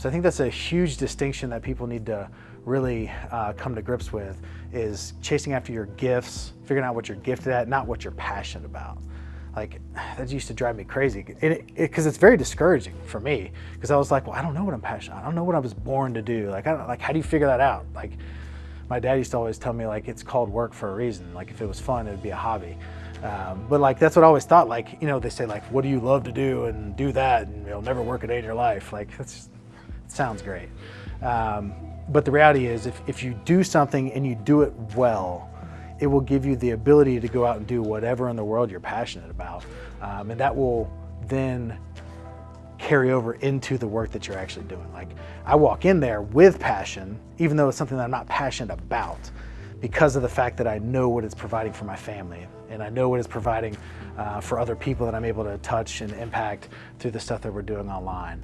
So I think that's a huge distinction that people need to really uh, come to grips with is chasing after your gifts, figuring out what you're gifted at, not what you're passionate about. Like that used to drive me crazy because it, it, it's very discouraging for me because I was like, well, I don't know what I'm passionate. about. I don't know what I was born to do. Like, I don't, like, how do you figure that out? Like, my dad used to always tell me like it's called work for a reason. Like, if it was fun, it'd be a hobby. Um, but like that's what I always thought. Like, you know, they say like, what do you love to do and do that, and you'll never work a day in your life. Like, that's sounds great. Um, but the reality is if, if you do something and you do it well, it will give you the ability to go out and do whatever in the world you're passionate about. Um, and that will then carry over into the work that you're actually doing. Like I walk in there with passion, even though it's something that I'm not passionate about because of the fact that I know what it's providing for my family and I know what it's providing uh, for other people that I'm able to touch and impact through the stuff that we're doing online.